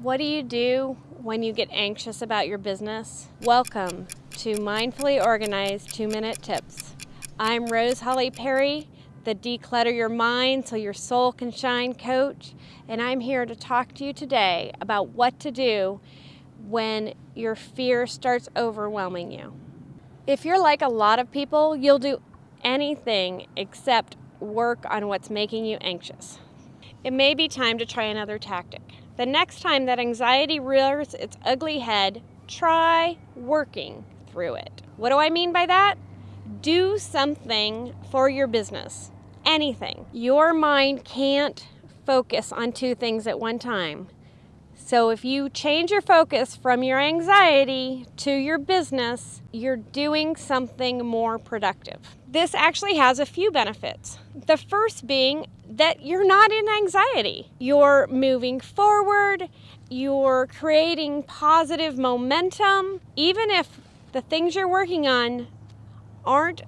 What do you do when you get anxious about your business? Welcome to Mindfully Organized 2 Minute Tips. I'm Rose Holly Perry, the Declutter Your Mind So Your Soul Can Shine coach, and I'm here to talk to you today about what to do when your fear starts overwhelming you. If you're like a lot of people, you'll do anything except work on what's making you anxious. It may be time to try another tactic. The next time that anxiety rears its ugly head, try working through it. What do I mean by that? Do something for your business. Anything. Your mind can't focus on two things at one time. So if you change your focus from your anxiety to your business, you're doing something more productive. This actually has a few benefits. The first being that you're not in anxiety. You're moving forward, you're creating positive momentum. Even if the things you're working on aren't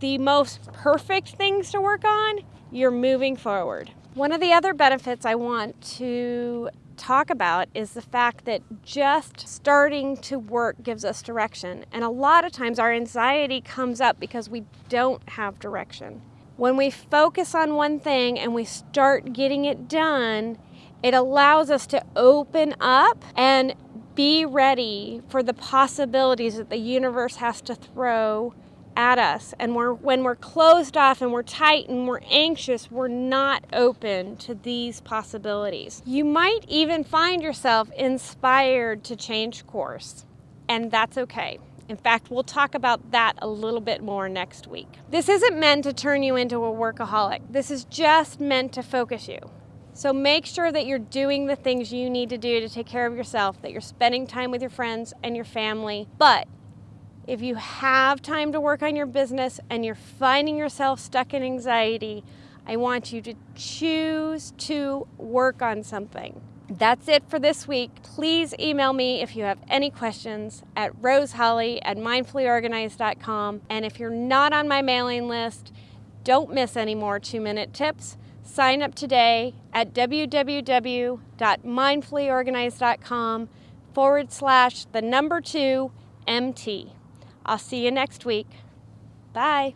the most perfect things to work on, you're moving forward. One of the other benefits I want to talk about is the fact that just starting to work gives us direction. And a lot of times our anxiety comes up because we don't have direction. When we focus on one thing and we start getting it done, it allows us to open up and be ready for the possibilities that the universe has to throw at us. And we're, when we're closed off and we're tight and we're anxious, we're not open to these possibilities. You might even find yourself inspired to change course, and that's okay. In fact, we'll talk about that a little bit more next week. This isn't meant to turn you into a workaholic. This is just meant to focus you. So make sure that you're doing the things you need to do to take care of yourself, that you're spending time with your friends and your family, but if you have time to work on your business and you're finding yourself stuck in anxiety, I want you to choose to work on something. That's it for this week. Please email me if you have any questions at roseholly at mindfullyorganized.com. And if you're not on my mailing list, don't miss any more two minute tips. Sign up today at www.mindfullyorganized.com forward slash the number two MT. I'll see you next week. Bye.